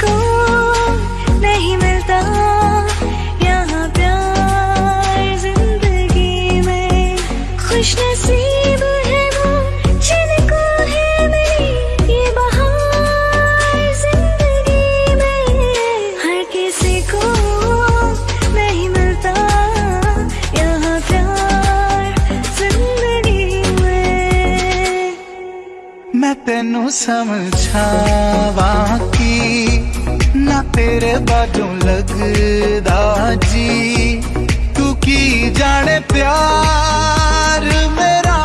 को नहीं मिलता। यहाँ प्यार ज़िंदगी में खुश नसीब है वो, जिनको है मेरी ये बहार ज़िंदगी में। हर किसी को नहीं मिलता। यहाँ प्यार ज़िंदगी में। मैं तेनू समझावा ਤੇਰੇ ਬਾਝੋਂ ਲੱਗਦਾ ਜੀ ਤੂੰ ਕੀ ਜਾਣੇ ਪਿਆਰ ਮੇਰਾ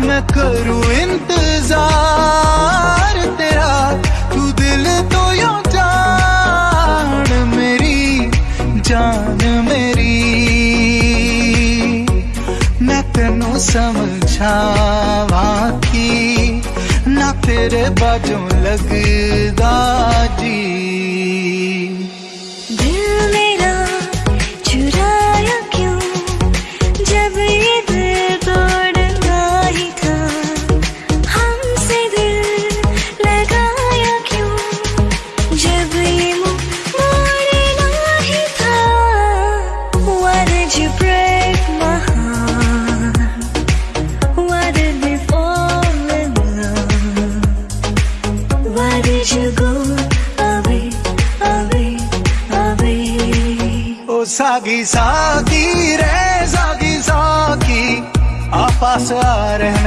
ਮੈਂ ਕਰੂ ਇੰਤਜ਼ਾਰ ਤੇਰਾ ਤੂੰ ਦਿਲ ਤੋਂ ਯੋ ਜਾਣ ਮੇਰੀ ਜਾਨ ਮੇਰੀ ਮੈਂ ਤੈਨੂੰ ਸਮਝਾਵਾਂ ਕੀ ਨਾ ਤੇਰੇ ਬਾਝੋਂ ਲੱਗਦਾ ਜੀ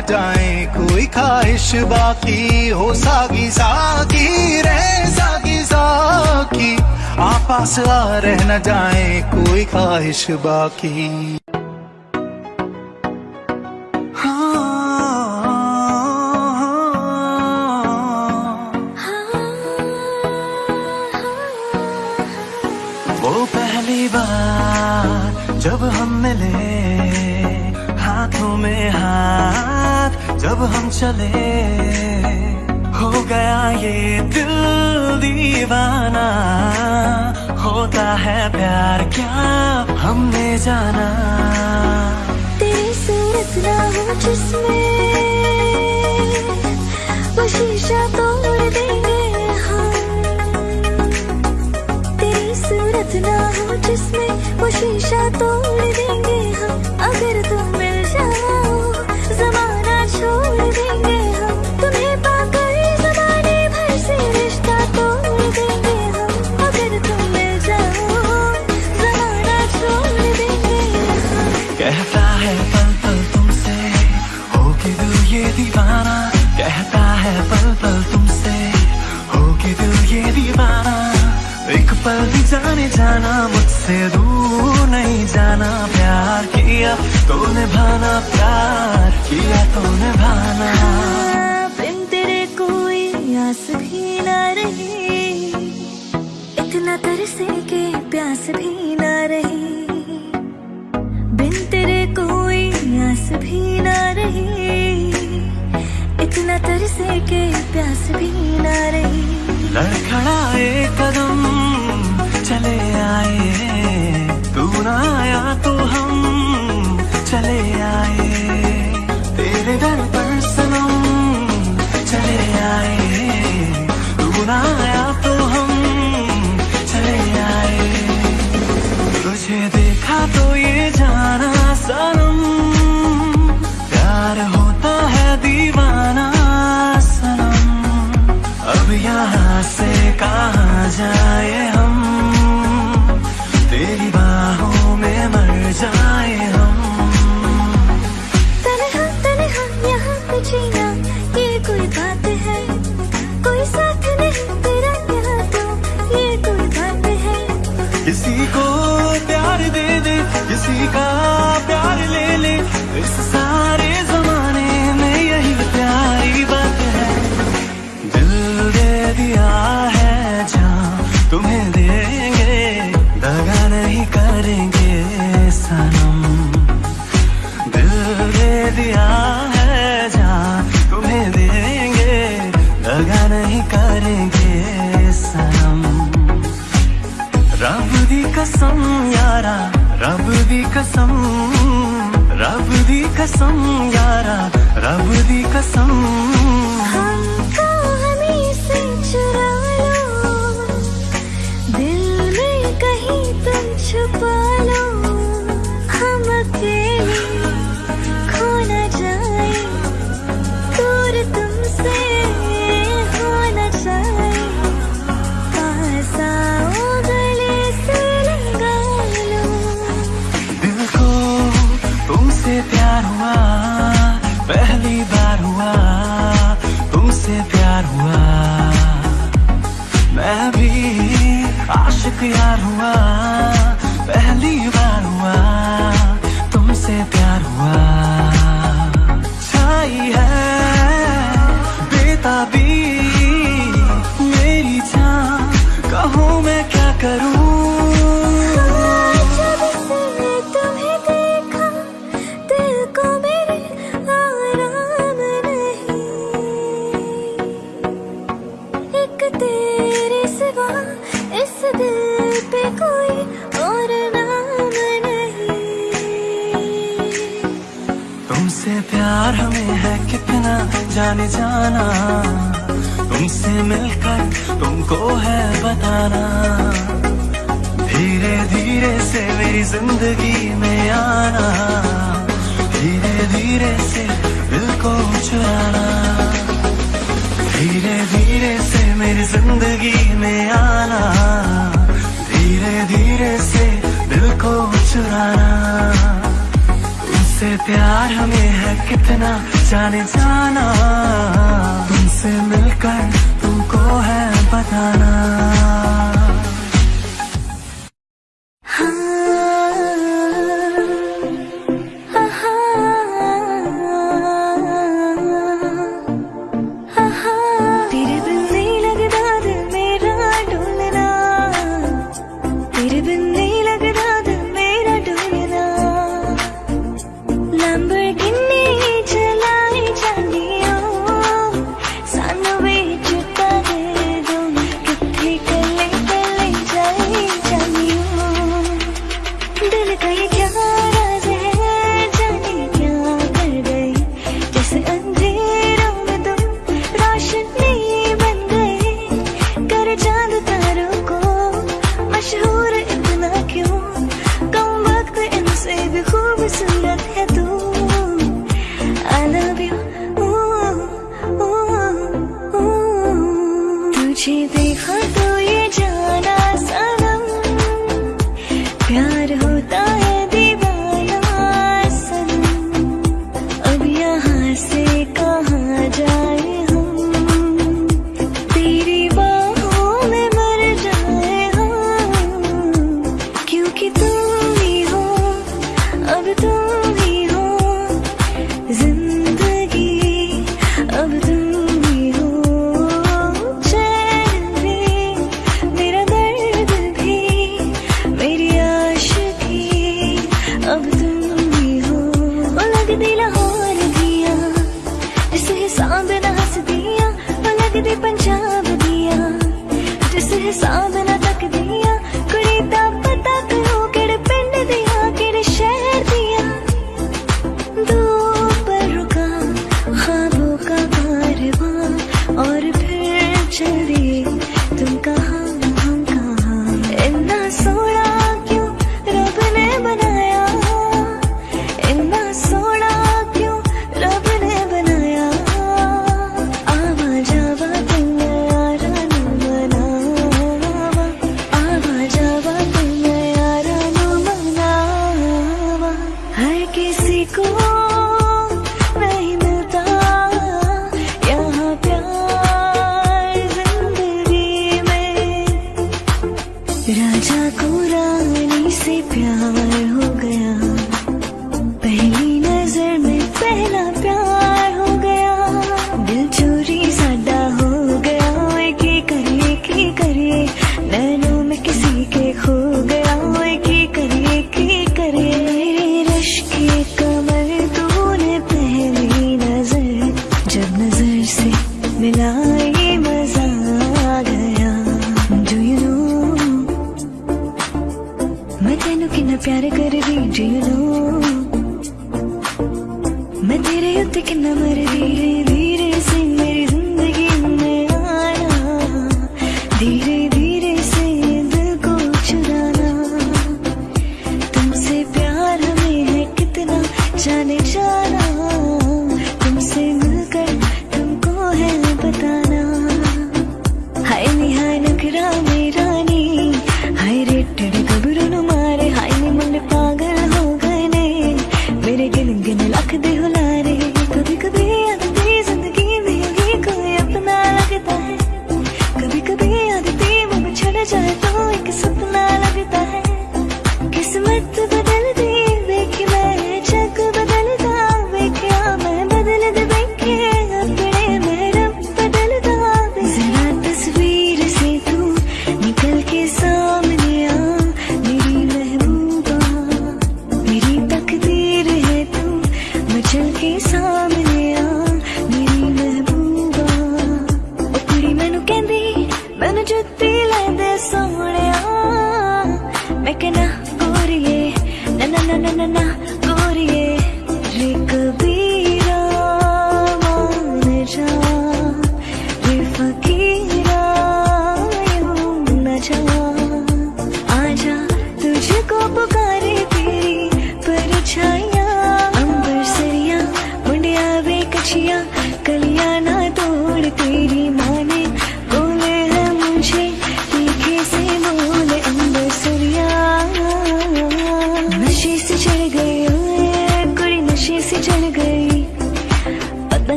जाए, कोई ख्वाहिश बाकी हो सागी साकी रह सागी साकी आपस रह न जाए, कोई ख्वाहिश बाकी। चले। हो गया ये दिल दीवाना। होता है प्यार क्या हमने जाना। तेरी सूरत ना हो जिसमें, वो शीशा तोड़ देंगे हाँ तेरी सूरत ना हो जिसमें, वो शीशा तोड़ देंगे हम। अगर तुम मिल जाओ छोड़ देंगे हम तुम्हें जाने जाना मुझसे दूर नहीं जाना। प्यार किया तो निभाना प्यार किया तो निभाना। बिन तेरे कोई आस भी न रही इतना तरसे के प्यास भी न रही। बिन तेरे कोई आस भी ना रही इतना तरसे के प्यास भी ना रही। लड़खड़ाए कदम आया तो हम चले आए। तेरे दर पर सनम चले आए। रूना आया तो हम चले आए। तुझे देखा तो ये जाना सनम। प्यार होता है दीवाना सनम। अब यहाँ से कहा जाए कसम यारा रब दी कसम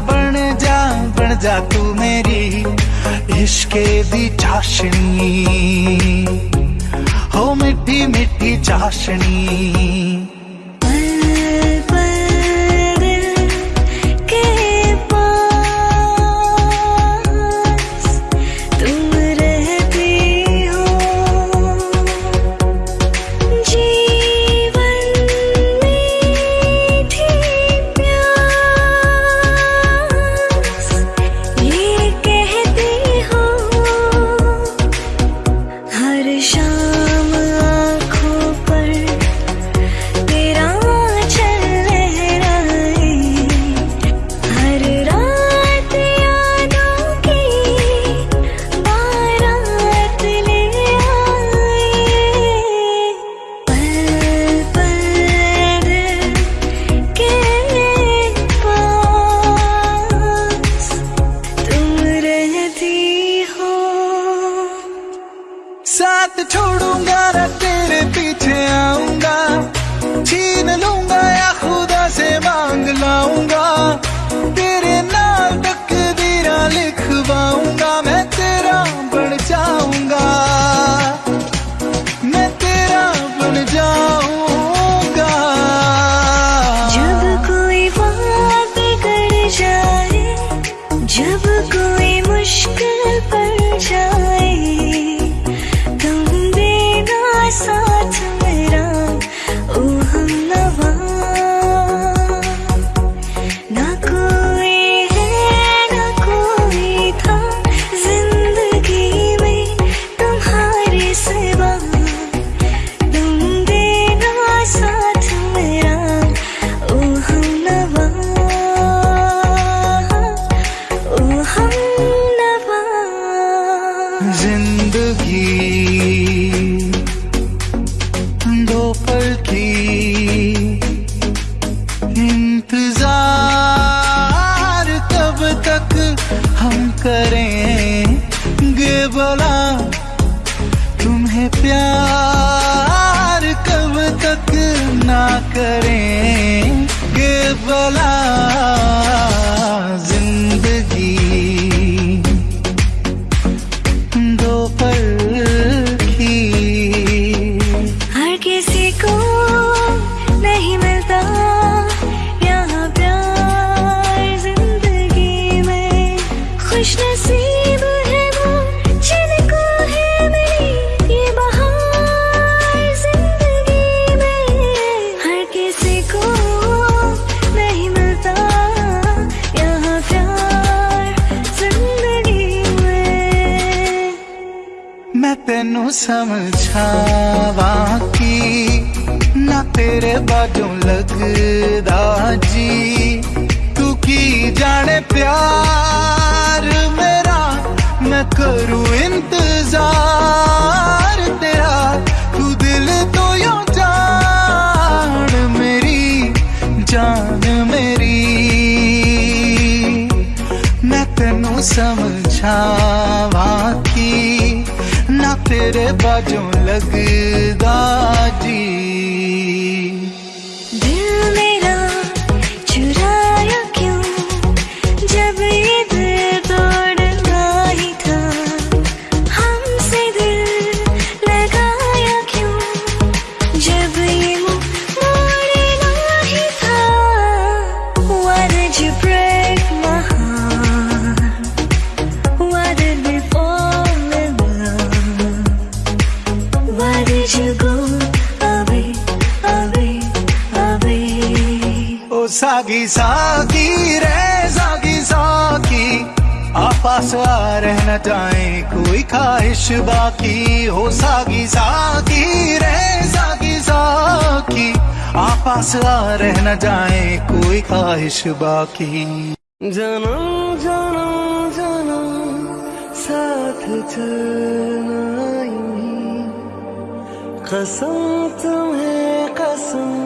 बन जा बन जा तू मेरी इश्के दी चाशनी। हो मिठी मिठी चाशनी। साथ छोड़ूँगा, ना तेरे पीछे आऊँगा। छीन लूँगा या खुदा से मांग लाऊँगा। तेरे नाल तकदीरा लिखवाऊँगा। समझावा की ना तेरे बाजों लगदा जी। तू की जाने प्यार मेरा, मैं करूँ इंतज़ार तेरा। तू दिल तो यो जान मेरी जान मेरी। मैं तेनू समझावा ਤੇਰੇ ਬਾਝੋਂ ਲੱਗਦਾ ਜੀ। कुछ बाकी हो, सागी साकी रे सागी साकी। आपस आ रह न जाए कोई ख्वाहिश बाकी। जन्म जन्म जन्म साथ चलना ही। कसम तुम्हें, कसम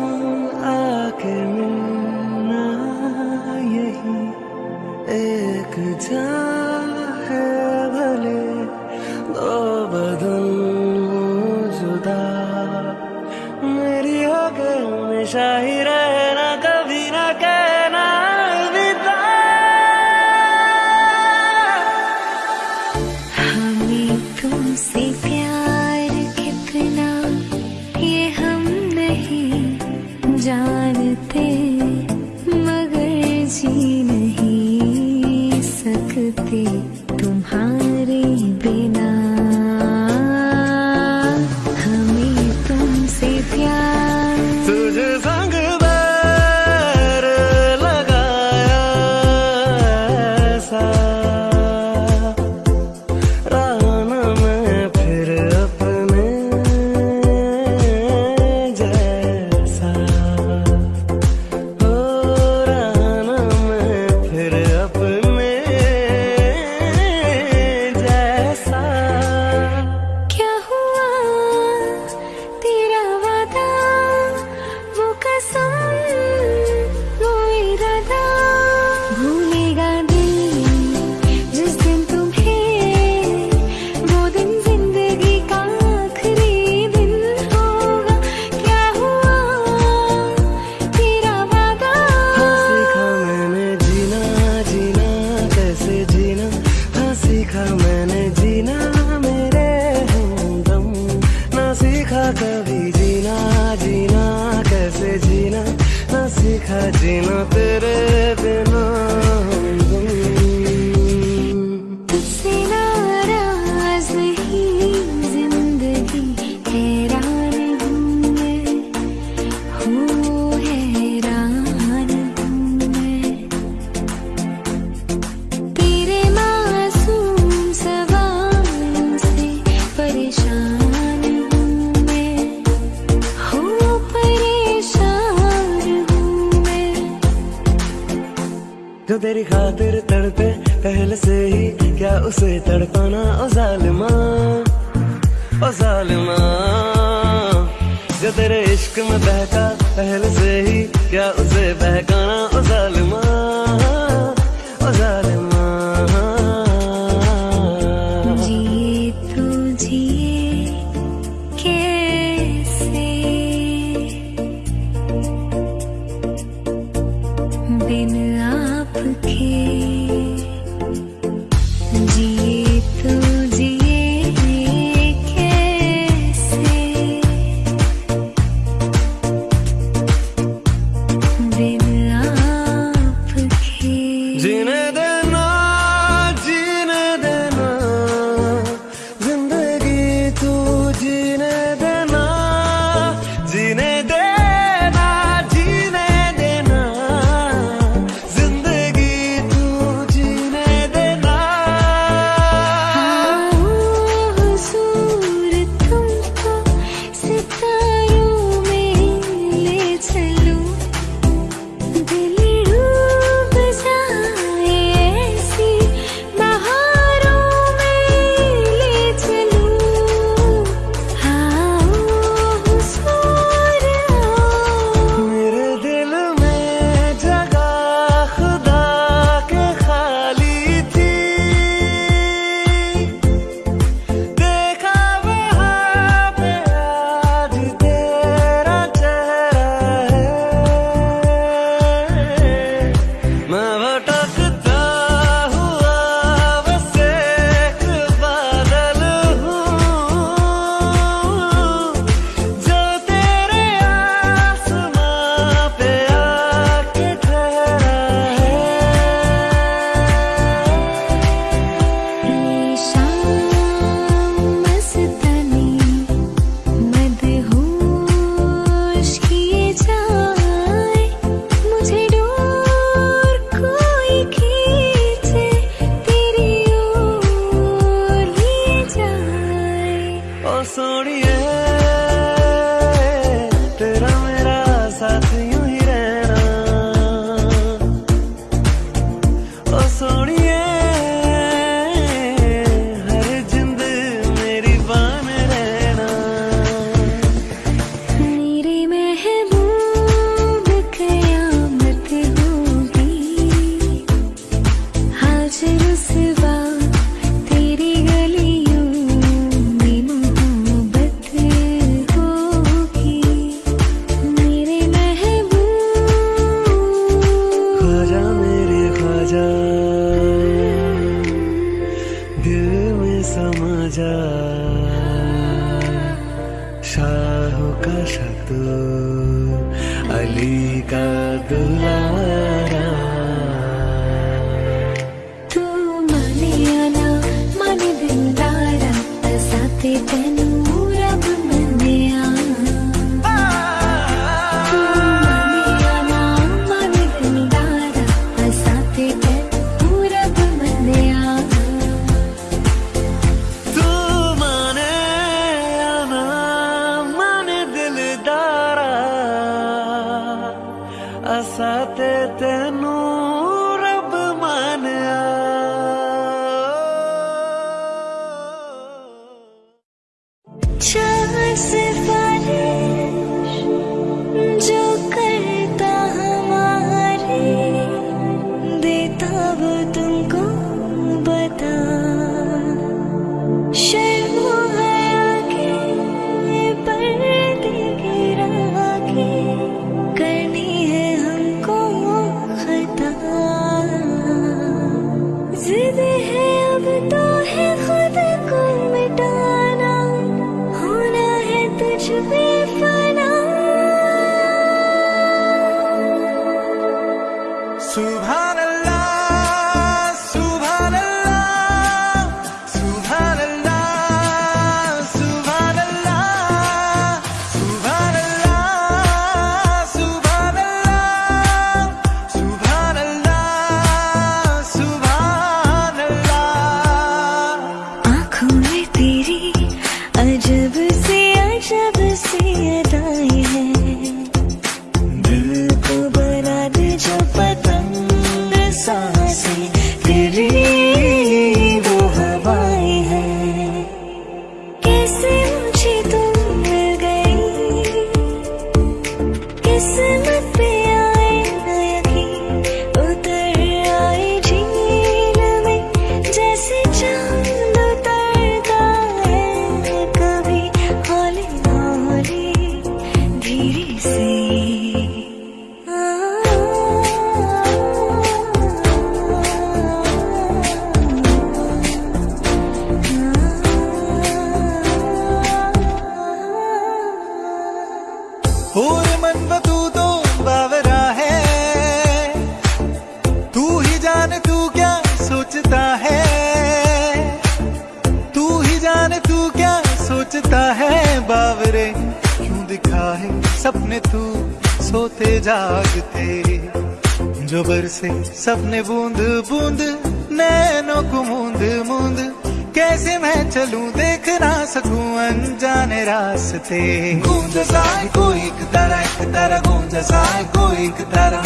रास्ते गूंज सा कोई एक तरह एक तरह गूंज सा कोई एक तरह।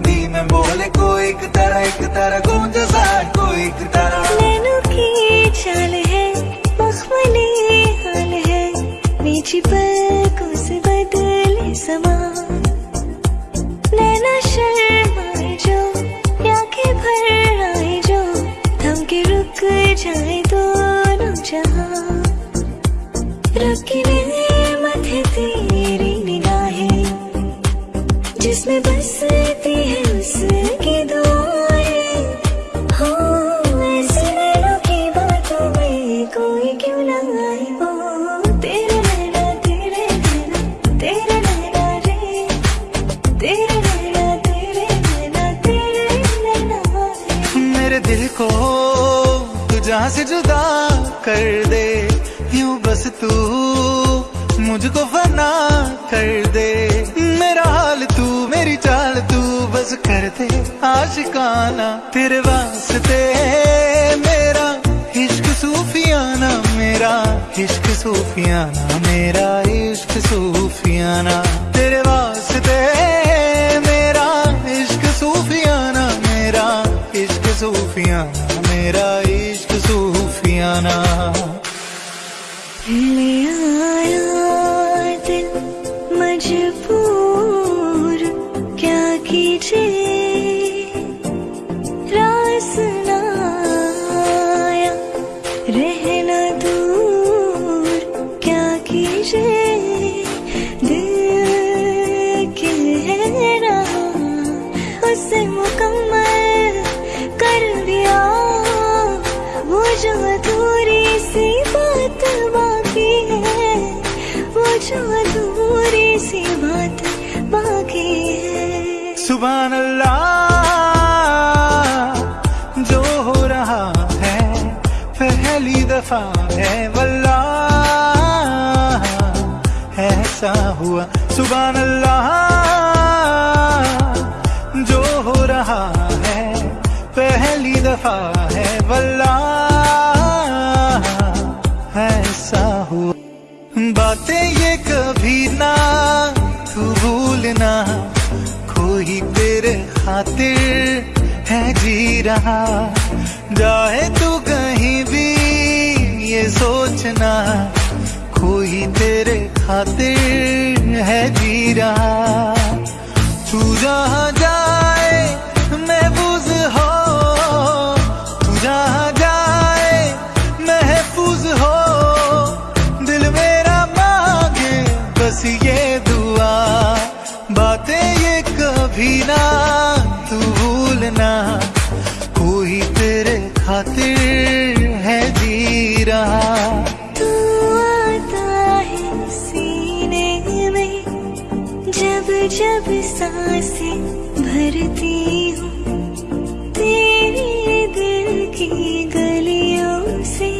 दी में बोले कोई एक तरह एक तरह गूंज सा कोई एक तरह। नैनों की चाल है, मखमली हाल है। मीठी पलकों से बदले समा। नैना शर्माए जो, आँखें भर आए जो। थम के रुक जाए दोनों जहाँ। रखने है तेरी निगाहें, जिसमें बसती है उसकी दुआएँ। हो, ऐसे नैनों की बातों में कोई क्यों ना आए? ओ तेरे नैना तेरे नैना तेरे नैना रे। तेरे नैना तेरे नैना तेरे नैना मेरे दिल को तू जहाँ से जुदा कर मुझको फना कर दे। मेरा हाल तू, मेरी चाल तू, बस कर दे। आशिकाना तेरे वास्ते मेरा। इश्क सूफियाना मेरा। इश्क सूफियाना मेरा। इश्क सूफियाना तेरे वास्ते मेरा। इश्क सूफियाना मेरा। इश्क सूफियाना मेरा। इश्क सूफियाना। ले आया मजबूर क्या कीजिए? रास ना रहना दूर क्या कीजिए? दिल कह रहा उसे सी बात बाकी है। सुबह अल्लाह जो हो रहा है, पहली दफ़ा है, वल्लाह, ऐसा हुआ। सुबह अल्लाह जो हो रहा है, पहली दफ़ा है, वल्लाह, ऐसा हुआ। बातें भूलना कोई तेरे खातिर है जी रहा। जाए तू कहीं भी ये सोचना कोई तेरे खातिर है जी रहा। तू जहाँ जाए भूलना। कोई तेरे खातिर है जी रहा तू आता है सीने में, जब जब साँसें भरती हूँ। तेरे दिल की गलियों से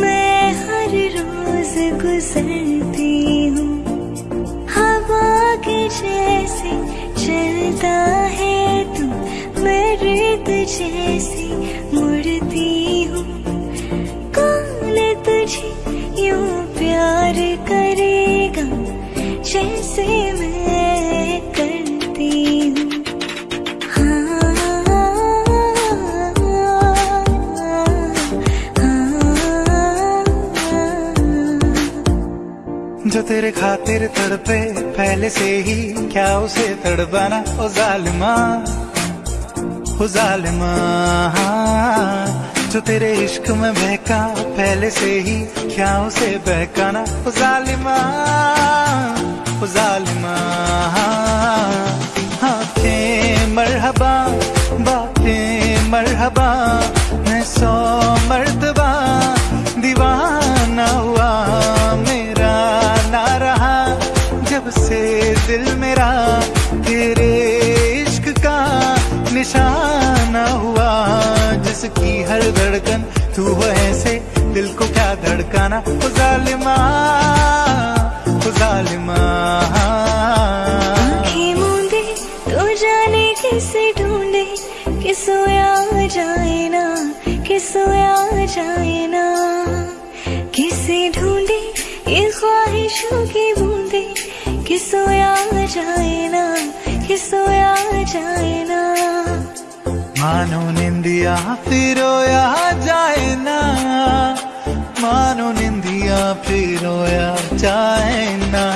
मैं हर रोज गुजरती हूँ। हवा के जैसे चलता जैसे मुड़ती हूँ। कौन तुझे यूँ प्यार करेगा? जैसे हाँ, हाँ, हाँ, जो तेरे खातिर तड़पे, पहले से ही क्या उसे तड़पाना? ओ जालिमा। हो जालिमा, जो तेरे इश्क में बहका, पहले से ही क्या उसे बहकाना। हो जालिमा हो जालिमा मरहबा, बातें मरहबा, मैं सौ मर्द हर धड़कन तू हो ऐसे दिल को क्या धड़काना? ओ जालिमा। मानो निंदिया फिर जाए ना। मानो निंदिया फिर जाए ना।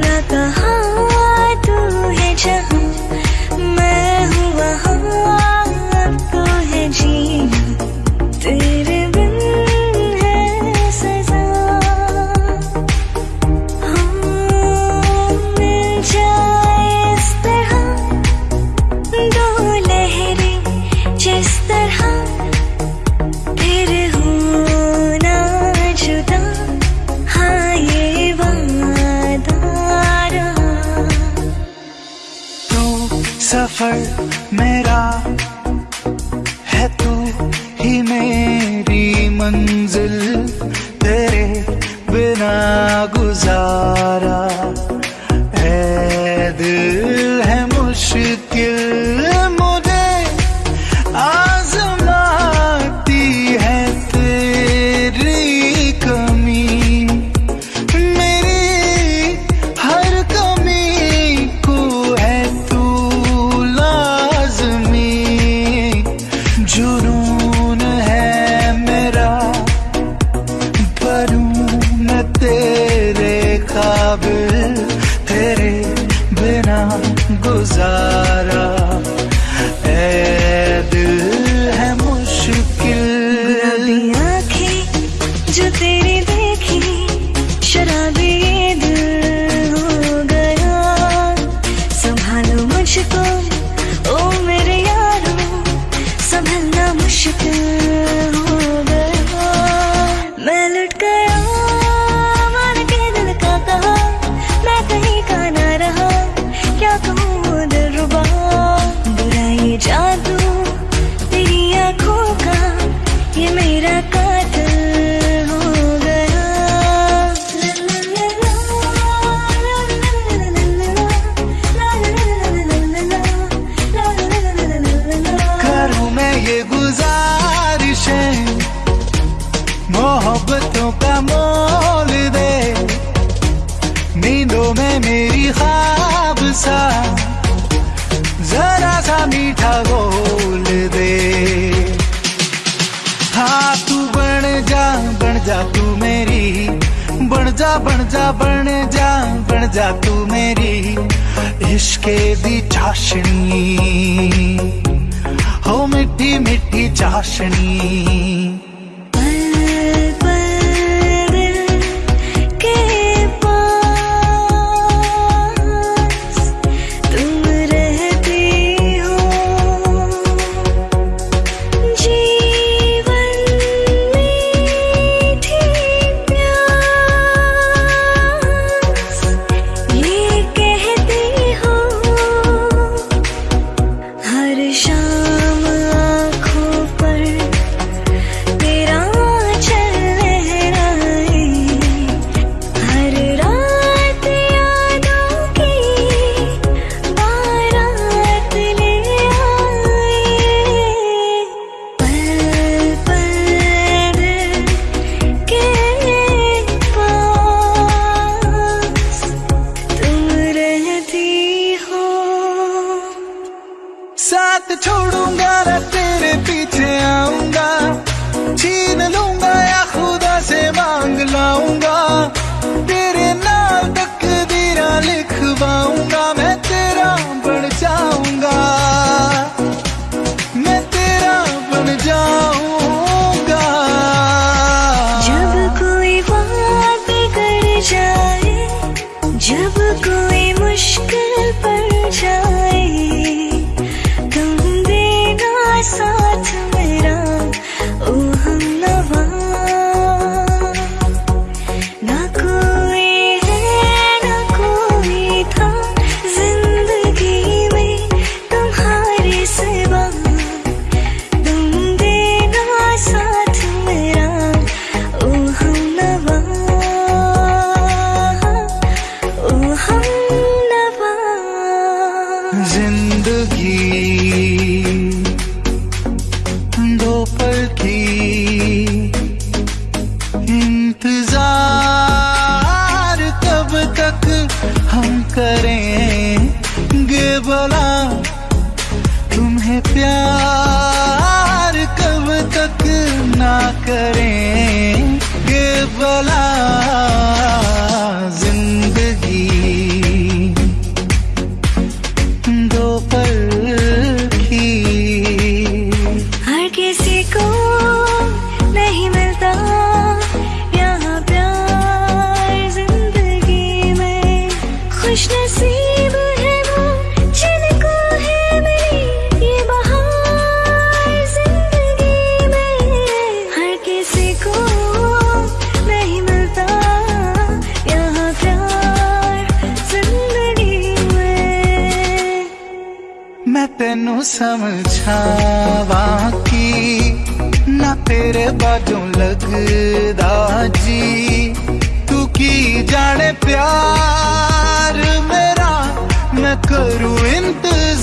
那个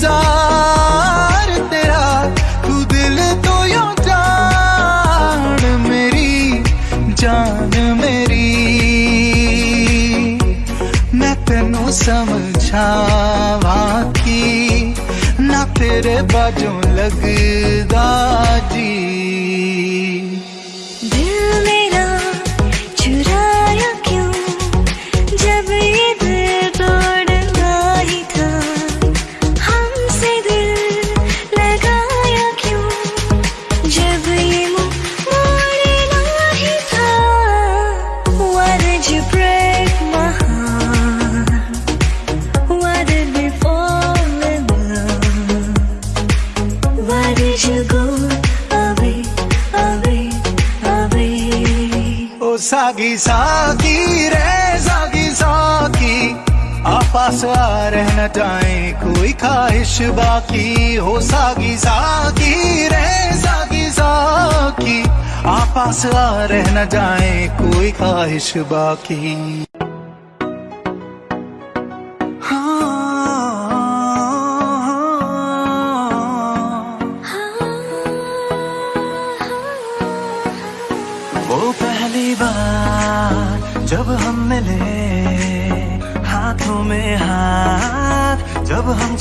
प्यार तेरा, तू दिल तो यो जान मेरी जान मेरी। मैं तेन समझावा की, ना तेरे बाजों लगदा जी। जाए कोई ख्वाहिश बाकी हो सागी सागी रहे सागी सागी आपस आ रह न जाए, कोई ख्वाहिश बाकी।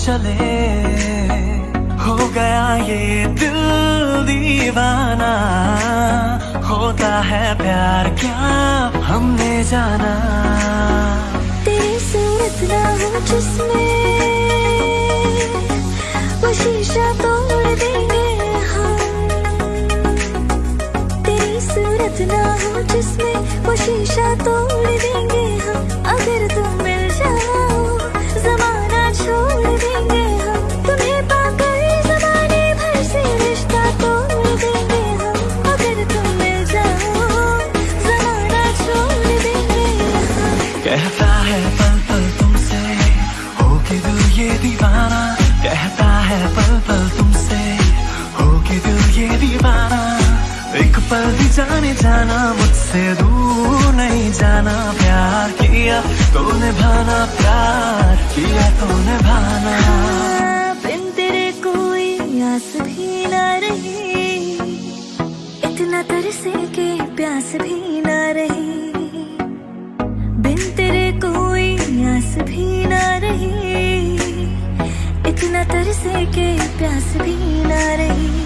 चले। हो गया ये दिल दीवाना। होता है प्यार क्या हमने जाना। तेरी सूरत ना हो जिसमें वो शीशा तोड़ देंगे हम। तेरी सूरत ना हो जिसमें वो शीशा तोड़ देंगे जाने जाना, मुझसे दूर नहीं जाना, प्यार किया तो निभाना प्यार किया तो निभाना हाँ, बिन तेरे कोई आस भी ना रही, इतना तरसे के प्यास भी ना रही। बिन तेरे कोई आस भी ना रही, इतना तरसे के प्यास भी ना रही।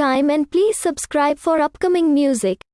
time and please subscribe for upcoming music.